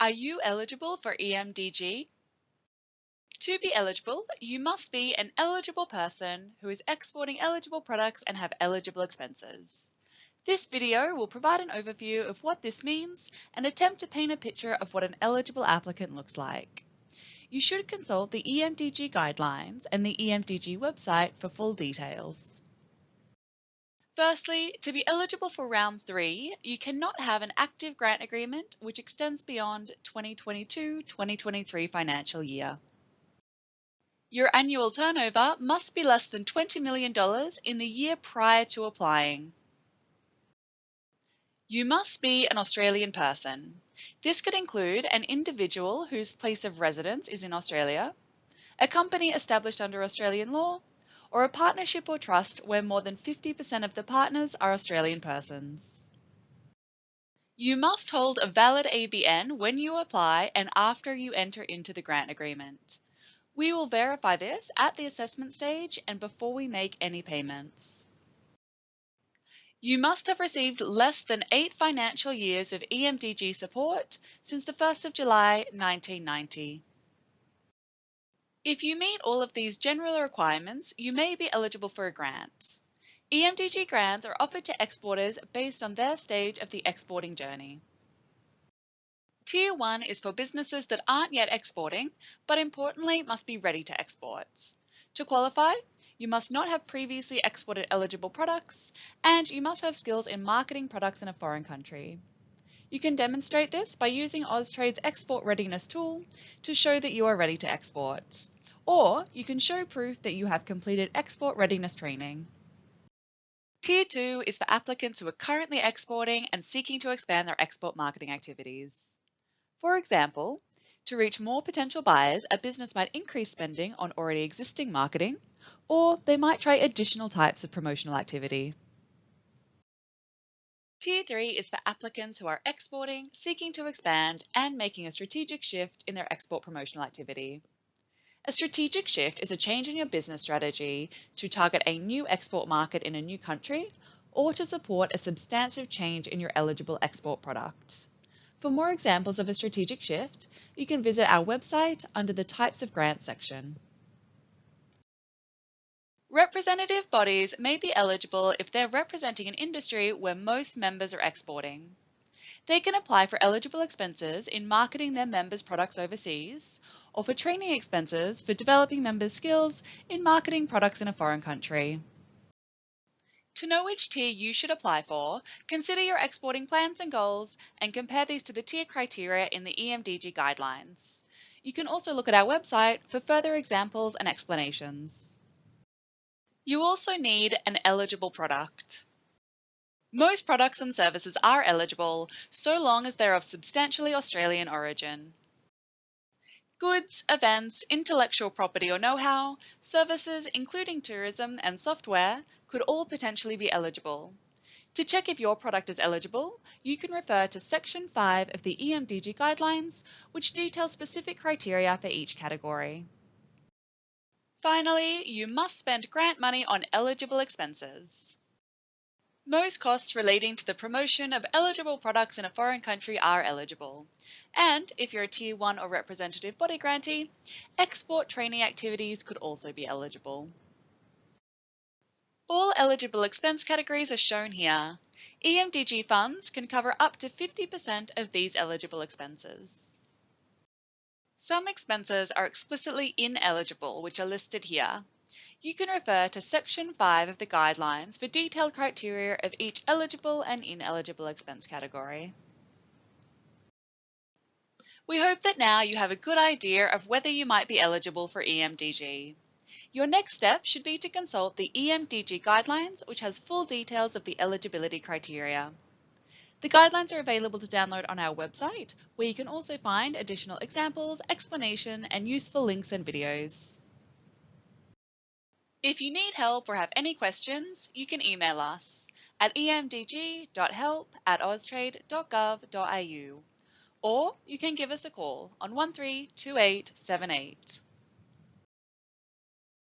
Are you eligible for EMDG? To be eligible, you must be an eligible person who is exporting eligible products and have eligible expenses. This video will provide an overview of what this means and attempt to paint a picture of what an eligible applicant looks like. You should consult the EMDG guidelines and the EMDG website for full details. Firstly, to be eligible for round three, you cannot have an active grant agreement which extends beyond 2022-2023 financial year. Your annual turnover must be less than $20 million in the year prior to applying. You must be an Australian person. This could include an individual whose place of residence is in Australia, a company established under Australian law, or a partnership or trust where more than 50% of the partners are Australian persons. You must hold a valid ABN when you apply and after you enter into the grant agreement. We will verify this at the assessment stage and before we make any payments. You must have received less than eight financial years of EMDG support since the 1st of July 1990. If you meet all of these general requirements, you may be eligible for a grant. EMDG grants are offered to exporters based on their stage of the exporting journey. Tier 1 is for businesses that aren't yet exporting, but importantly must be ready to export. To qualify, you must not have previously exported eligible products, and you must have skills in marketing products in a foreign country. You can demonstrate this by using Austrade's Export Readiness tool to show that you are ready to export or you can show proof that you have completed export readiness training. Tier 2 is for applicants who are currently exporting and seeking to expand their export marketing activities. For example, to reach more potential buyers, a business might increase spending on already existing marketing, or they might try additional types of promotional activity. Tier 3 is for applicants who are exporting, seeking to expand, and making a strategic shift in their export promotional activity. A strategic shift is a change in your business strategy to target a new export market in a new country or to support a substantive change in your eligible export product. For more examples of a strategic shift, you can visit our website under the Types of Grants section. Representative bodies may be eligible if they're representing an industry where most members are exporting. They can apply for eligible expenses in marketing their members' products overseas or for training expenses for developing members' skills in marketing products in a foreign country. To know which tier you should apply for, consider your exporting plans and goals and compare these to the tier criteria in the EMDG guidelines. You can also look at our website for further examples and explanations. You also need an eligible product. Most products and services are eligible so long as they're of substantially Australian origin goods, events, intellectual property or know-how, services including tourism and software could all potentially be eligible. To check if your product is eligible, you can refer to Section 5 of the EMDG Guidelines, which details specific criteria for each category. Finally, you must spend grant money on eligible expenses. Most costs relating to the promotion of eligible products in a foreign country are eligible. And if you're a Tier 1 or representative body grantee, export training activities could also be eligible. All eligible expense categories are shown here. EMDG funds can cover up to 50% of these eligible expenses. Some expenses are explicitly ineligible, which are listed here. You can refer to Section 5 of the guidelines for detailed criteria of each eligible and ineligible expense category. We hope that now you have a good idea of whether you might be eligible for EMDG. Your next step should be to consult the EMDG guidelines, which has full details of the eligibility criteria. The guidelines are available to download on our website, where you can also find additional examples, explanation, and useful links and videos. If you need help or have any questions, you can email us at emdg.help at austrade.gov.au or you can give us a call on 132878.